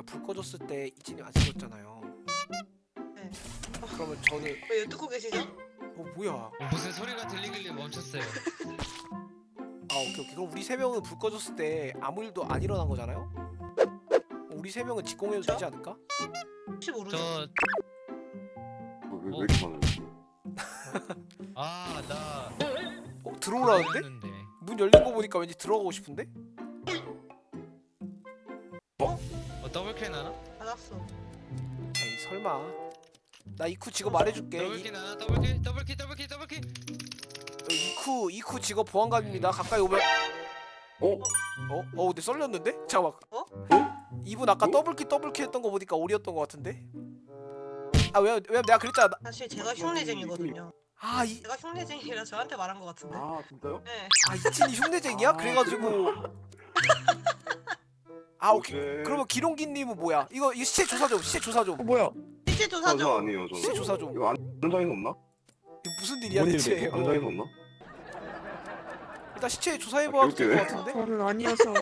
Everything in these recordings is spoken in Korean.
제가 불 꺼졌을 때 이진이 안 찍었잖아요. 네. 그러면 저는 왜 듣고 계시죠? 어 뭐야? 어, 무슨 소리가 들리길래 멈췄어요. 아 오케이 오케이. 그럼 우리 세 명은 불 꺼졌을 때 아무 일도 안 일어난 거잖아요? 우리 세 명은 직공해도? 되지 않을까? 혹시 모르죠? 저 어, 왜, 왜 이렇게 많아요? 아, 나 어 들어오라는데? 문 열린 거 보니까 왠지 들어가고 싶은데? double kill 나나? 받았어. 에이 설마. 나 이쿠 직업 말해줄게. 이, double kill 나나? 더블킬, 더블킬, 더블킬, 더블킬. 어, 이쿠 이쿠 직업 보안관입니다. 가까이 오면 어? 어? 어 근데 썰렸는데? 잠깐만. 어? 이분 아까 어? double kill double kill 했던 거 보니까 오리였던 거 같은데? 아 왜냐면 왜냐면 내가 그랬잖아. 나- 사실 제가 흉내쟁이거든요. 아 이. 제가 흉내쟁이라 저한테 말한 것 같은데. 아 진짜요? 네. 아 이진이 흉내쟁이야? 아, 그래가지고 아 오케이 오케이. 그러면 기롱기님은 뭐야? 이거 이거 시체 조사 좀 시체 조사 좀 어 뭐야? 실제 저, 저 조사죠. 아니에요 저는 시체 조사 좀 이거 안 현장에서 없나? 이거 무슨 일이야 뭔 대체? 어, 현장에서 없나? 일단 시체 조사해봐도 될것 오케이, 같은데? 저는 아니어서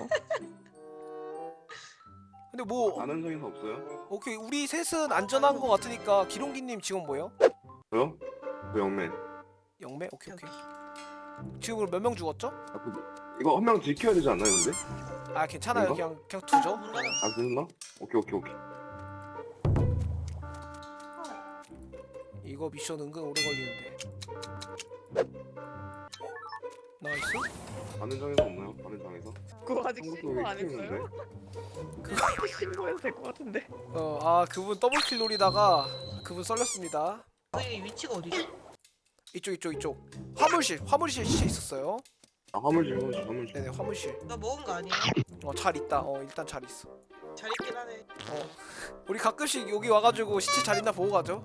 근데 뭐안 현장에서 없어요? 오케이 우리 셋은 안전한 것 같으니까 기롱기님 지금 뭐예요? 저요? 저 영맨 영매? 오케이 오케이 지금 몇 명 죽었죠? 아, 그, 이거 한 명 지켜야 되지 않나요 근데? 아 괜찮아요? 그냥 그냥 두죠. 아 그랬나? 오케이 오케이 오케이 이거 미션 은근 오래 걸리는데 nice 안 현장에서 없나요? 안 현장에서? 그거 아직 신고 안? 했어요? 그거 신고해도 될 것 같은데. 어 아 그분 double kill 노리다가 그분 썰렸습니다 저희 위치가 어디죠? 이쪽 이쪽 이쪽 화물실 화물실 시체 있었어요 아 화물실 화물실 화물실. 네네 화물실. 나 먹은 거 아니에요? 어잘 있다. 어 일단 잘 있어. 잘 있긴 하네. 어. 우리 가끔씩 여기 와가지고 시체 잘 있나 보고 가죠.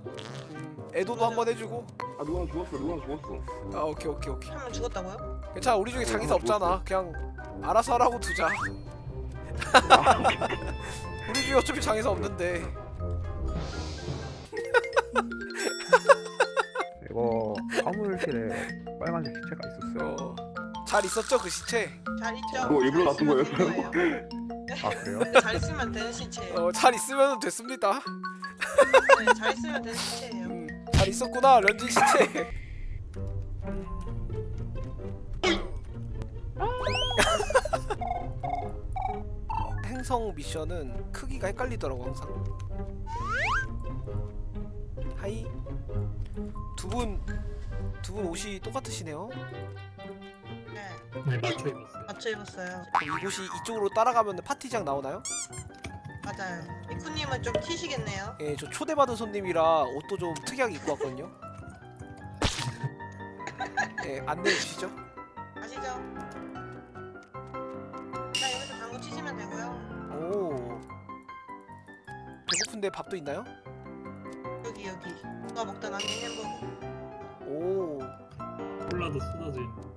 음 애도도 한번 해주고. 아 누가 죽었어? 누가 죽었어? 아 오케이 오케이 오케이. 한 명 죽었다고요? 괜찮아 우리 중에 장의사 어, 없잖아. 그냥 알아서 하라고 두자. 우리 중에 어차피 장의사 없는데. 이거 화물실에 빨간색 시체가 있었어요. 어, 잘 있었죠 그 시체 잘 있죠? 그거 일부러 잘 놔둔 거예요? 된 아 그래요? 근데 잘 있으면 되는 시체예요. 어, 잘 있으면 됐습니다 네, 잘 있으면 되는 시체예요. 음, 잘 있었구나 런쥔 시체 행성 미션은 크기가 헷갈리더라고 항상 하이 두 분 두 분 옷이 똑같으시네요 네. 네 맞춰 입었어요. 맞춰 입었어요. 이곳이 이쪽으로 따라가면 파티장 나오나요? 맞아요. 이쿠님은 좀 튀시겠네요. 예, 저 초대받은 손님이라 옷도 좀 특이하게 입고 왔거든요 예, 안내해 주시죠 아시죠? 자 여기서 당구 치시면 되고요. 오 배고픈데 밥도 있나요? 여기 여기. 누가 먹다 남긴 햄버거. 오 콜라도 쏟아진.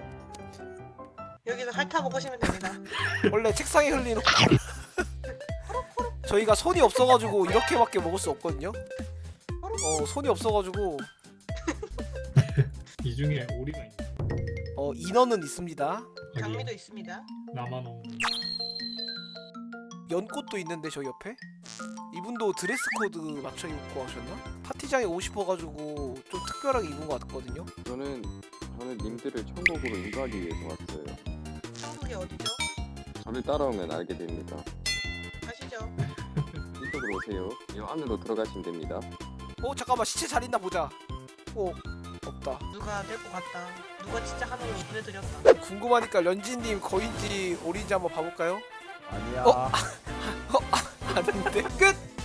여기서 핥아 먹으시면 됩니다. 원래 책상에 흘리는 저희가 손이 없어가지고 이렇게밖에 먹을 수 없거든요 어 손이 없어가지고 이 중에 오리가 있네. 어 인원은 있습니다 장미도 있습니다. 나만 없는. 연꽃도 있는데 저 옆에 이분도 드레스 코드 맞춰 입고 하셨나? 파티장에 오고 싶어가지고 좀 특별하게 입은 것 같거든요 저는 저는 님들을 천국으로 인도하기 위해서 왔어요. 천국이 어디죠? 저를 따라오면 알게 됩니다. 아시죠? 이쪽으로 오세요. 이 안으로 들어가시면 됩니다. 어 잠깐만 시체 잘 있나 보자 어 없다 누가 될것 같다. 누가 진짜 하늘로 보내드렸다. 궁금하니까 런진님 거인지 오리인지 한번 봐볼까요? 아니야. 어? 아닌데 끝!